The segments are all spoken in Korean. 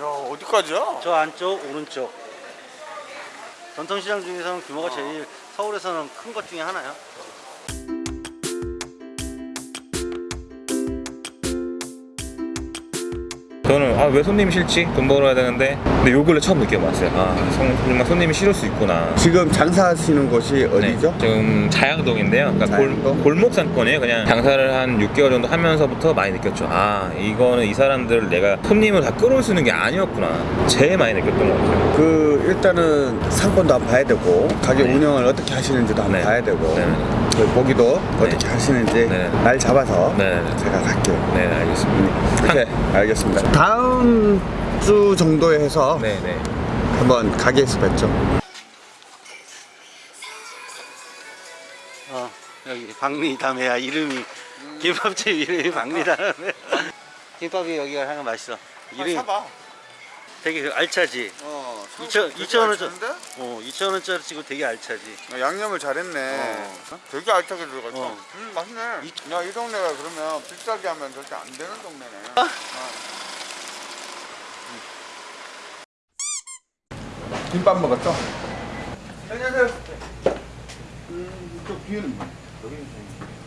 야 어디까지야? 저 안쪽 오른쪽. 전통시장 중에서는 규모가 제일 서울에서는 큰 것 중에 하나야 저는 아 왜 손님이 싫지? 돈 벌어야 되는데 근데 요 근래 처음 느껴봤어요 아 성- 정말 손님이 싫을 수 있구나 지금 장사하시는 곳이 어디죠? 네, 지금 자양동인데요. 그러니까 자양동? 골, 목 상권이에요. 그냥 장사를 한 6개월 정도 하면서부터 많이 느꼈죠. 아 이거는 이 사람들 내가 손님을 다 끌어올 수 있는 게 아니었구나. 제일 많이 느꼈던 것 같아요. 그 일단은 상권도 한번 봐야 되고 가게 네. 운영을 어떻게 하시는지도 한번 네. 봐야 되고 네. 그 고기도 어떻게 하시는지 네. 날 잡아서 네. 제가 갈게요. 네 알겠습니다. 네, 알겠습니다. 다음 주 정도에 해서 네네. 한번 가게에서 뵙죠. 어 여기 박리담회야 이름이 김밥집 이름이 박리담회 김밥이 여기가 하나 맛있어 이름이 되게 그 알차지 어, 2천 2천 원짜리 어 2천 원짜리 치고 되게 알차지 양념을 잘했네. 어. 되게 알차게 들어갔죠. 어. 음, 맛있네. 야, 이 동네가 그러면 비싸게 하면 절대 안 되는 동네네. 어. 김밥 먹었죠? 안녕하세요. 음, 저 뒤에는 뭐? 하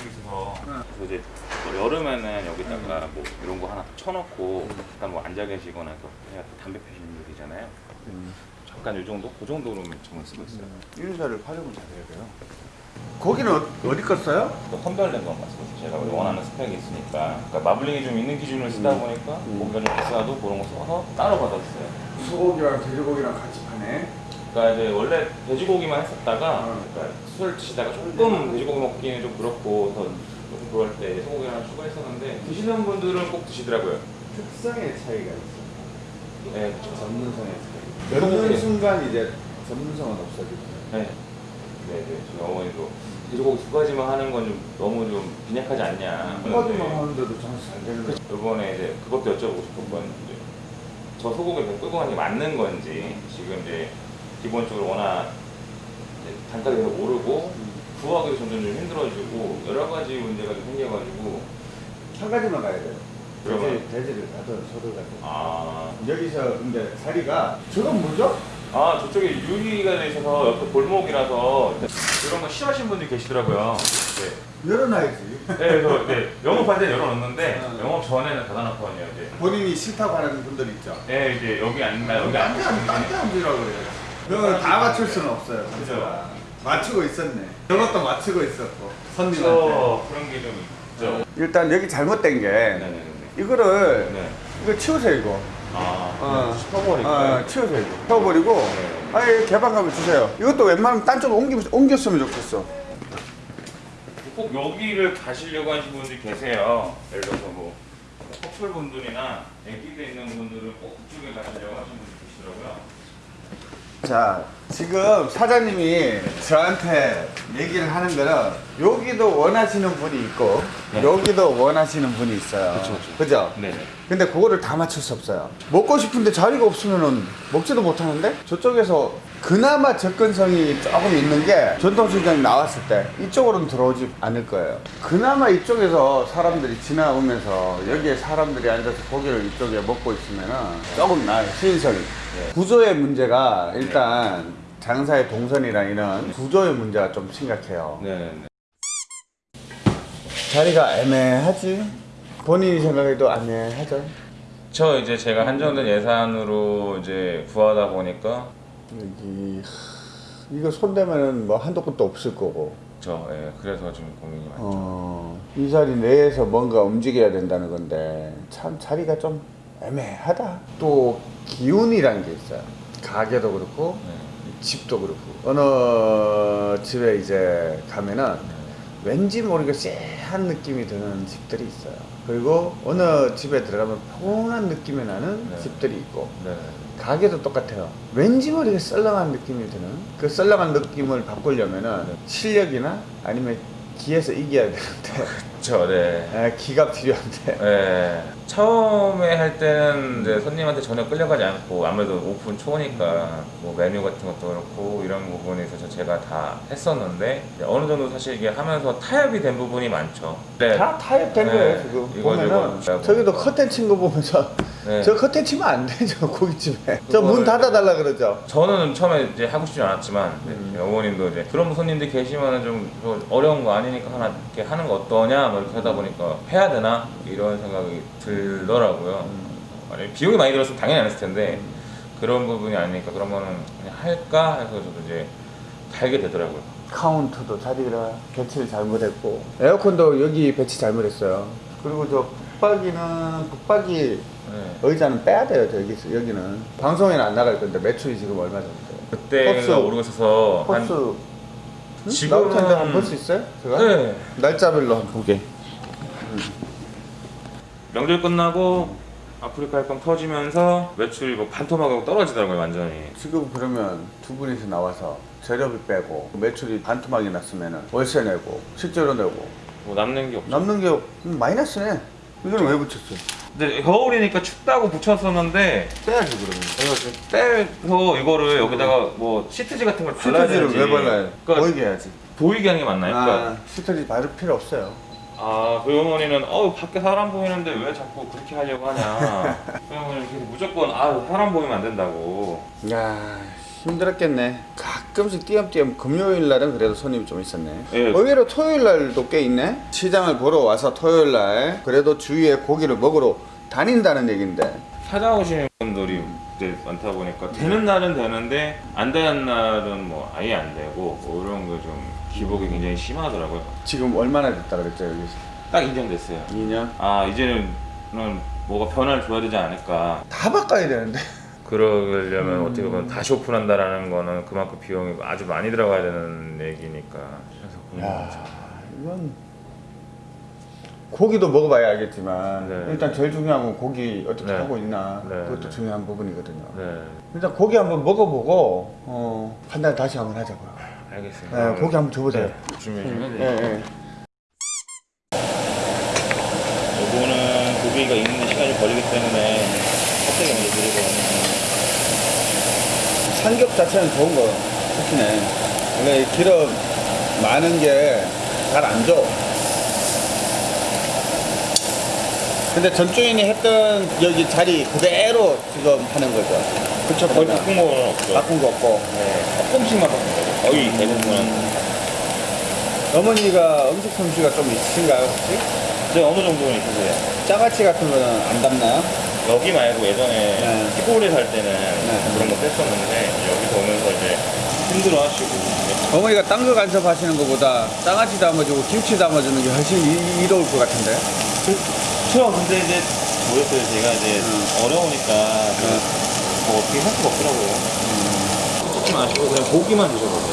이쪽에서 그래서 이제 뭐 여름에는 여기다가 뭐 이런 거 하나 쳐놓고 잠깐 뭐 앉아 계시거나 또 그냥 담배 피시는 분들이잖아요. 잠깐 이 정도? 그 정도로 저는 쓰고 있어요. 인사를 활용을 잘해야 돼요. 고기는 어, 어디? 또 선별된 건 맞습니다. 제가 원하는 스펙이 있으니까 그러니까 마블링이 좀 있는 기준을 쓰다 보니까 고기가 좀 비싸도 그런 거 써서 따로 받았어요. 소고기랑 돼지고기랑 같이 파네. 그러니까 이제 원래 돼지고기만 했었다가 어. 그러니까 술 드시다가 조금 돼지고기 먹기는 좀 그렇고 그래서 조금 그럴 때 소고기 하나 추가했었는데 드시는 분들은 꼭 드시더라고요. 특성의 차이가 있어. 네, 그렇죠. 전문성의 차이. 넣는 순간 이제 전문성은 없어지죠. 네. 네, 네. 저희 어머니도 돼지고기 두 가지만 하는 건 좀 너무 좀 빈약하지 않냐. 한 가지만 하는데도 장사 잘 되는 거. 이번에 이제 그것도 여쭤보고 싶었거든요. 저 소고기 그 끌고 가는 게 맞는 건지 지금 이제 기본적으로 워낙 단가가 계속 오르고 구하기도 점점 좀 힘들어지고 여러 가지 문제가 좀 생겨가지고 한 가지만 가야 돼요. 돼지, 돼지를 가든 소를 가든. 아, 여기서 근데 자리가 저건 뭐죠? 아 저쪽에 유리가 돼 있어서 옆에 골목이라서 이런 거 싫어하시는 분들이 계시더라고요. 네. 열어놔야지. 네, 그래서 네, 영업할 때 열어놓는데 어. 영업 전에는 닫아놓거든요. 이제. 본인이 싫다고 하는 분들 있죠. 네, 이제 여기 앉나 여기 앉으시면 딴데 앉으라고 그래요. 그거 다 맞출 수는 없어요. 그죠? 맞추고 있었네. 저것도 맞추고 있었고. 선님한테. 저 그런 게 좀 있죠. 일단 여기 잘못된 게 네네네. 이거를 네. 이거 치우세요 이거. 아, 어. 슈퍼버니까. 어, 치우세요 이거. 치워버리고 네. 아예 개방감을 주세요. 이것도 웬만하면 딴 쪽으로 옮기, 옮겼으면 좋겠어. 꼭 여기를 가시려고 하시는 분들이 계세요. 예를 들어서 뭐 커플 분들이나 아기들 있는 분들은 꼭 그쪽에 가시려고 하시는 분들이 계시더라고요. 자, 지금 사장님이 저한테 얘기를 하는 거는 여기도 원하시는 분이 있고 네. 여기도 원하시는 분이 있어요. 그쵸, 그쵸. 그죠? 네네. 근데 그거를 다 맞출 수 없어요. 먹고 싶은데 자리가 없으면은 먹지도 못하는데 저쪽에서 그나마 접근성이 조금 있는 게 전통시장이 나왔을 때 이쪽으로는 들어오지 않을 거예요. 그나마 이쪽에서 사람들이 지나오면서 여기에 사람들이 앉아서 고기를 이쪽에 먹고 있으면은 조금 나아요. 시인성이. 구조의 문제가 일단 장사의 동선이랑 이런 구조의 문제가 좀 심각해요. 네네네. 자리가 애매하지? 본인이 생각해도 애매하죠? 저 이제 제가 한정된 예산으로 이제 구하다 보니까 여기 하, 이거 손대면은 뭐 한도 끝도 없을 거고 저 예, 그래서 좀 고민이 많죠. 어, 이 자리 내에서 뭔가 움직여야 된다는 건데 참 자리가 좀 애매하다 또 기운이란 게 있어요 가게도 그렇고 네. 집도 그렇고 어느 집에 이제 가면은 왠지 모르게 쎄한 느낌이 드는 집들이 있어요 그리고 어느 집에 들어가면 포근한 느낌이 나는 네. 집들이 있고 네. 가게도 똑같아요. 왠지 모르게 썰렁한 느낌이 드는 그 썰렁한 느낌을 바꾸려면은 실력이나 아니면 기에서 이겨야 되는데 그쵸, 네. 얘기가 필요한데. 네. 처음에 할 때는 이제 손님한테 전혀 끌려가지 않고 아무래도 오픈 초니까 뭐 메뉴 같은 것도 그렇고 이런 부분에 있어서 제가 다 했었는데 어느 정도 사실 이게 하면서 타협이 된 부분이 많죠. 네. 다 타협된 네. 거예요 지금 이거, 보면은 이거. 저기도 커튼 친 거 보면서 네. 저 커튼 치면 안 되죠 고깃집에 저 문 닫아달라 그러죠 저는 처음에 이제 하고 싶지 않았지만 음. 어머님도 이제 그런 손님들 계시면은 좀 어려운 거 아니니까 하나 이렇게 하는 거 어떠냐 뭐 이렇게 하다 보니까 해야 되나 이런 생각이 들 더라고요. 음. 만약에 비용이 많이 들었으면 당연히 안 했을 텐데 그런 부분이 아니니까 그러면은 그냥 할까 해서 저도 이제 달게 되더라고요. 카운터도 자리가 배치를 잘못했고 에어컨도 여기 배치 잘못했어요 그리고 저 붙박이는 붙박이 네. 의자는 빼야 돼요 저기 여기는 방송에는 안 나갈 건데 매출이 지금 얼마 정도 돼요 그때가 포스. 모르고 있어서 한 포스 응? 지금은- 나올 텐데 한번 볼수 있어요? 제가? 네. 날짜별로 한번 보게 명절 끝나고 아프리카 활동 터지면서 매출이 뭐 반토막하고 떨어지더라고요 완전히. 지금 그러면 두 분이서 나와서 재료비 빼고 매출이 반토막이 났으면 월세 내고 식재료 내고 뭐 남는 게 없죠. 남는 게 음, 마이너스네 이건 왜 붙였어요? 근데 겨울이니까 춥다고 붙였었는데 빼야지 그러면 지금 빼서 이거를 여기다가 뭐 시트지 같은 걸 시트지를 발라야지. 왜 발라요? 그러니까 보이게 해야지 보이게 하는 게 맞나요? 아, 그러니까 시트지 바를 필요 없어요 아, 그 어머니는 어 밖에 사람 보이는데 왜 자꾸 그렇게 하려고 하냐. 그 어머니는 계속 무조건 아 사람 보이면 안 된다고. 야 힘들었겠네 가끔씩 띄엄띄엄 금요일 날은 그래도 손님이 좀 있었네 예. 의외로 토요일 날도 꽤 있네 시장을 보러 와서 토요일 날 그래도 주위에 고기를 먹으러 다닌다는 얘긴데 찾아오시는 분들이 이제 많다 보니까 되는 날은 되는데 안 되는 날은 뭐 아예 안 되고 뭐 이런 거좀 기복이 굉장히 심하더라고요. 지금 얼마나 됐다 그랬죠 여기서 딱 인정됐어요. 2년? 아 이제는 뭐가 변화를 줘야 되지 않을까. 다 바꿔야 되는데 그러려면 어떻게 보면 다시 오픈한다라는 거는 그만큼 비용이 아주 많이 들어가야 되는 얘기니까. 그래서 야. 이건 고기도 먹어봐야 알겠지만 네. 일단 제일 중요한 건 고기 어떻게 네. 하고 있나 네, 그것도 네. 중요한 부분이거든요 네, 일단 고기 한번 먹어보고 어, 판단 다시 한번 하자고요 알겠습니다. 네, 고기 한번 줘보세요 네, 준비해 주면 예, 돼요. 예. 요거는 고기가 익는 시간이 걸리기 때문에 껍데기 먼저 드리고 삼겹 자체는 좋은 거 특히네 원래 이 기름 많은 게 잘 안 줘. 근데 전주인이 했던 여기 자리 그대로 지금 하는 거죠. 그쵸, 거의 거의 바꾼 건 없죠. 바꾼 거 없고. 네, 조금씩만 바꾼 거죠. 거의 대부분은 어머니가 음식 솜씨가 좀 있으신가요, 혹시? 이제 어느 정도는 있으세요? 짜가치 같은 거는 안 담나요? 여기 말고 예전에 네. 시골에 살 때는 그런 거 뺐었는데 여기서 오면서 이제 힘들어 하시고 어머니가 딴 거 간섭하시는 것보다 장아찌 담아주고 김치 담아주는 게 훨씬 이- 이로울 것 같은데. 그렇죠. 근데 이제 뭐였어요? 제가 이제 어려우니까 그, 뭐 어떻게 할 수가 없더라고요. 조금 아쉬워 그냥 고기만 드셔보세요.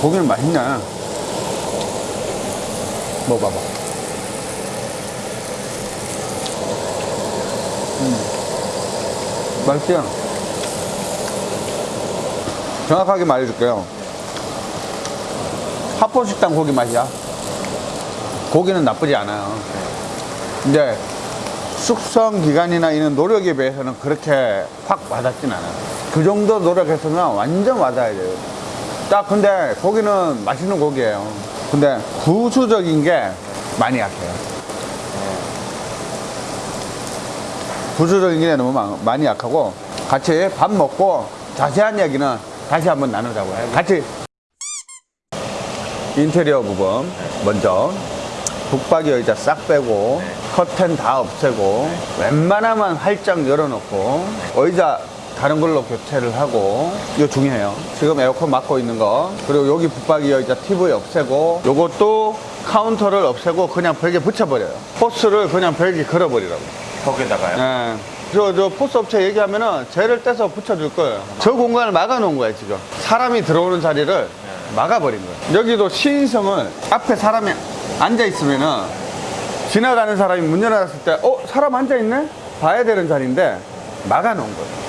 고기는 맛있네. 먹어봐봐. 음. 맛있죠? 정확하게 말해줄게요. 하포식당 고기 맛이야. 고기는 나쁘지 않아요. 근데 숙성 기간이나 이런 노력에 비해서는 그렇게 확 와닿진 않아요. 그 정도 노력했으면 완전 와닿아야 돼요. 딱 근데 고기는 맛있는 고기예요. 근데 부수적인 게 많이 약해요. 부수적인 게 너무 많- 많이 약하고 같이 밥 먹고 자세한 얘기는 다시 한번 나누자고요. 같이 인테리어 부분 먼저 붙박이 의자 싹 빼고 커튼 다 없애고 웬만하면 활짝 열어놓고 의자 다른 걸로 교체를 하고 이거 중요해요 지금 에어컨 막고 있는 거 그리고 여기 붙박이 의자 TV 없애고 요것도 카운터를 없애고 그냥 벽에 붙여버려요 포스를 그냥 벽에 걸어버리라고 거기다가요. 예. 저, 저 포스 업체 얘기하면은 쟤를 떼서 붙여줄 거예요. 저 공간을 막아놓은 거예요, 지금. 사람이 들어오는 자리를 막아버린 거예요. 여기도 시인성을 앞에 사람이 앉아있으면은 지나가는 사람이 문 열어놨을 때, 어? 사람 앉아있네? 봐야 되는 자리인데 막아놓은 거예요.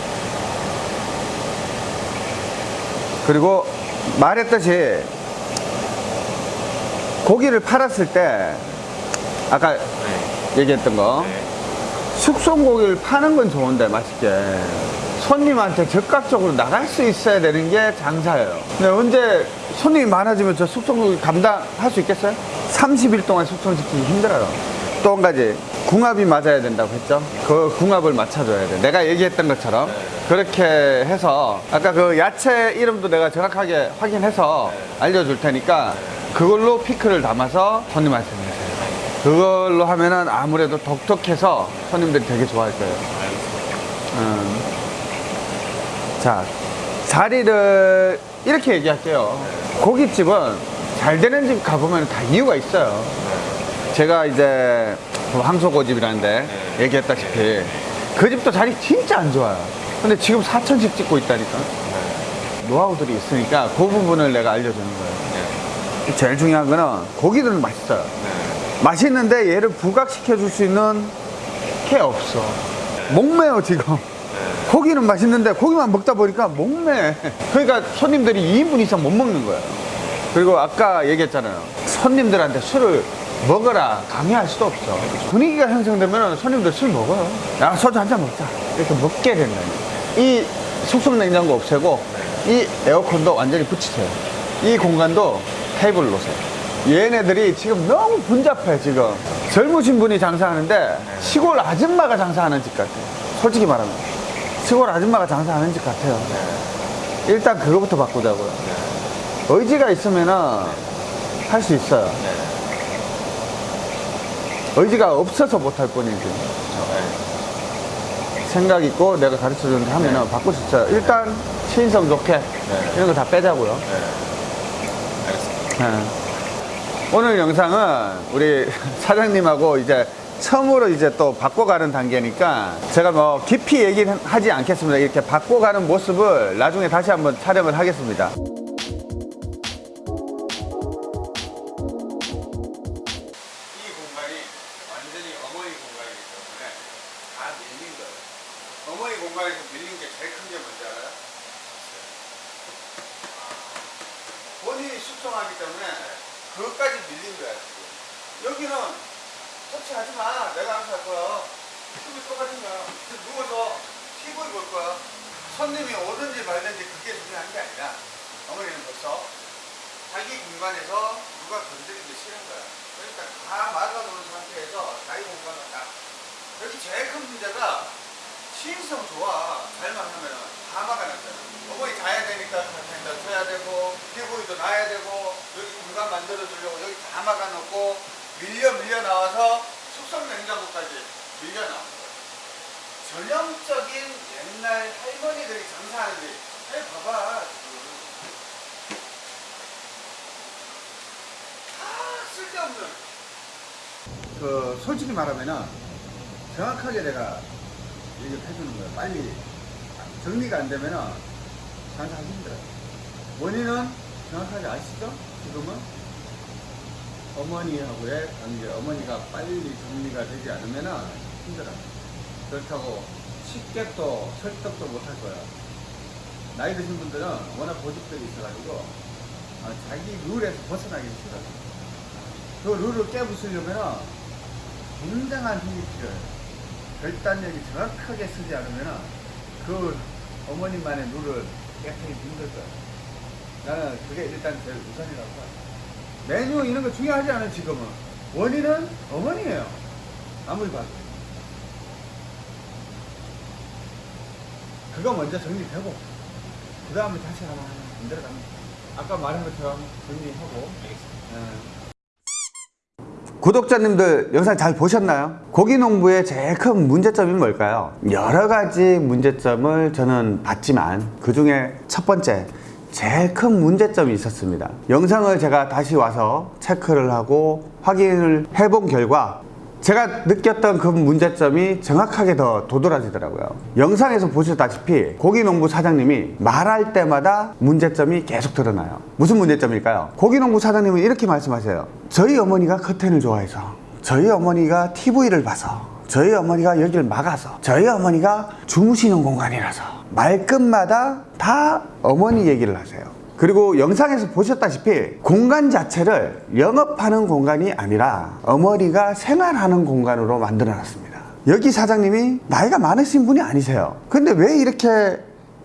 그리고 말했듯이 고기를 팔았을 때 아까 네. 얘기했던 거 네. 숙성 고기를 파는 건 좋은데 맛있게 손님한테 적극적으로 나갈 수 있어야 되는 게 장사예요 근데 언제 손님이 많아지면 저 숙성 고기 감당할 수 있겠어요? 30일 동안 숙성시키기 힘들어요 또 한 가지 궁합이 맞아야 된다고 했죠 그 궁합을 맞춰줘야 돼 내가 얘기했던 것처럼 그렇게 해서 아까 그 야채 이름도 내가 정확하게 확인해서 알려줄 테니까 그걸로 피클을 담아서 손님한테 주세요 그걸로 하면은 아무래도 독특해서 손님들이 되게 좋아할 거예요. 음. 자, 자리를 이렇게 얘기할게요. 고깃집은 잘 되는 집 가보면 다 이유가 있어요. 제가 이제 그 황소고집이라는데 얘기했다시피 그 집도 자리 진짜 안 좋아요. 근데 지금 4천씩 찍고 있다니까. 노하우들이 있으니까 그 부분을 내가 알려주는 거예요. 제일 중요한 거는 고기들은 맛있어요. 맛있는데 얘를 부각시켜 줄 수 있는 게 없어. 목매요, 지금. 고기는 맛있는데 고기만 먹다 보니까 목매. 그러니까 손님들이 2인분 이상 못 먹는 거예요. 그리고 아까 얘기했잖아요. 손님들한테 술을 먹어라 강요할 수도 없어. 분위기가 형성되면 손님들 술 먹어요. 야, 소주 한 잔 먹자. 이렇게 먹게 된다니. 이 숙성 냉장고 없애고 이 에어컨도 완전히 붙이세요. 이 공간도 테이블 놓으세요. 얘네들이 지금 너무 분잡해 지금 젊으신 분이 장사하는데 시골 아줌마가 장사하는 집 같아요 솔직히 말하면 시골 아줌마가 장사하는 집 같아요 일단 그거부터 바꾸자고요 의지가 있으면 은 할 수 있어요 의지가 없어서 못할 뿐이지 생각 있고 내가 가르쳐 주는데 하면은 바꿀 수 있어요. 일단 신성 좋게 이런 거 다 빼자고요. 네. 오늘 영상은 우리 사장님하고 이제 처음으로 이제 또 바꿔가는 단계니까 제가 뭐 깊이 얘기는 하지 않겠습니다. 이렇게 바꿔가는 모습을 나중에 다시 한번 촬영을 하겠습니다. 여기는 터치하지 마. 내가 알아서 할 거야. TV 똑같은 거야. 누워서 TV 볼 거야. 손님이 오든지 말든지 그게 중요한 게 아니라 어머니는 벌써 자기 공간에서 누가 건드리기 싫은 거야. 그러니까 다 막아놓은 상태에서 자기 공간을 딱 여기 제일 큰 문제가 시인성 좋아. 잘만 하면은 다 막아놨잖아. 어머니 자야 되니까 카페인다. 쳐야 되고 피부이도 놔야 되고 여기 공간 만들어 주려고 여기 다 막아놓고 밀려 밀려 나와서 숙성 냉장고까지 밀려 나온 거야 전형적인 옛날 할머니들이 장사하는 집해 봐봐. 다 쓸데없는 그 솔직히 말하면은 정확하게 내가 얘기를 해주는 거예요. 빨리 정리가 안 되면은 장사하기 힘들어요. 원인은 정확하게 아시죠? 지금은 어머니하고의 관계, 어머니가 빨리 정리가 되지 않으면은 힘들어요. 그렇다고 쉽게 또 설득도 못 할 거예요. 나이 드신 분들은 워낙 고집들이 있어가지고 어, 자기 룰에서 벗어나기 싫어요. 그 룰을 깨부수려면은 굉장한 힘이 필요해요. 결단력이 정확하게 쓰지 않으면 그 어머님만의 룰을 깨뜨리기 힘들 거예요. 나는 그게 일단 제일 우선이라고 봐요. 메뉴 이런 거 중요하지 않아요, 지금은. 원인은 어머니예요. 아무리 봐도. 그거 먼저 정리되고, 그 다음에 다시 하나 만들어 갑니다. 아까 말한 것처럼 정리하고. 예. 구독자님들 영상 잘 보셨나요? 고기농부의 제일 큰 문제점이 뭘까요? 여러 가지 문제점을 저는 봤지만 그 중에 첫 번째 제일 큰 문제점이 있었습니다. 영상을 제가 다시 와서 체크를 하고 확인을 해본 결과 제가 느꼈던 그 문제점이 정확하게 더 도드라지더라고요. 영상에서 보셨다시피 고기농부 사장님이 말할 때마다 문제점이 계속 드러나요. 무슨 문제점일까요? 고기농부 사장님은 이렇게 말씀하세요. 저희 어머니가 커튼을 좋아해서, 저희 어머니가 TV를 봐서, 저희 어머니가 여기를 막아서, 저희 어머니가 주무시는 공간이라서 말끝마다 다 어머니 얘기를 하세요. 그리고 영상에서 보셨다시피 공간 자체를 영업하는 공간이 아니라 어머니가 생활하는 공간으로 만들어 놨습니다. 여기 사장님이 나이가 많으신 분이 아니세요. 근데 왜 이렇게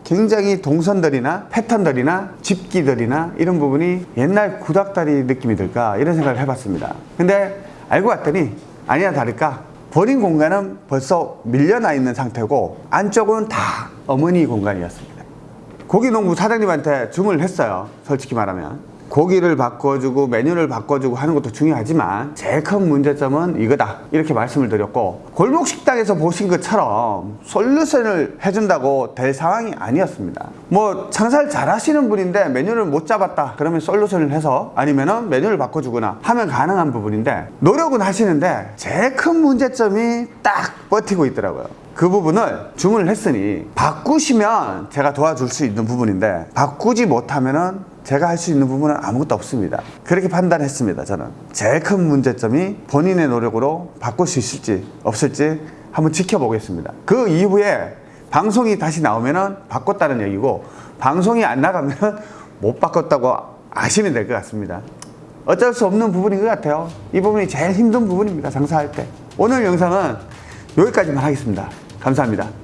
굉장히 동선들이나 패턴들이나 집기들이나 이런 부분이 옛날 구닥다리 느낌이 들까 이런 생각을 해봤습니다. 근데 알고 봤더니 아니나 다를까 버린 공간은 벌써 밀려나 있는 상태고 안쪽은 다 어머니 공간이었습니다. 고기농부 사장님한테 주문을 했어요. 솔직히 말하면. 고기를 바꿔주고 메뉴를 바꿔주고 하는 것도 중요하지만 제일 큰 문제점은 이거다. 이렇게 말씀을 드렸고 골목 식당에서 보신 것처럼 솔루션을 해준다고 될 상황이 아니었습니다. 뭐 장사를 잘 하시는 분인데 메뉴를 못 잡았다. 그러면 솔루션을 해서 아니면 은 메뉴를 바꿔주거나 하면 가능한 부분인데 노력은 하시는데 제일 큰 문제점이 딱 버티고 있더라고요. 그 부분을 주문을 했으니 바꾸시면 제가 도와줄 수 있는 부분인데 바꾸지 못하면 은 제가 할 수 있는 부분은 아무것도 없습니다. 그렇게 판단했습니다. 저는 제일 큰 문제점이 본인의 노력으로 바꿀 수 있을지 없을지 한번 지켜보겠습니다. 그 이후에 방송이 다시 나오면 은 바꿨다는 얘기고 방송이 안 나가면은 못 바꿨다고 아시면 될 것 같습니다. 어쩔 수 없는 부분인 것 같아요. 이 부분이 제일 힘든 부분입니다. 장사할 때. 오늘 영상은 여기까지만 하겠습니다. 감사합니다.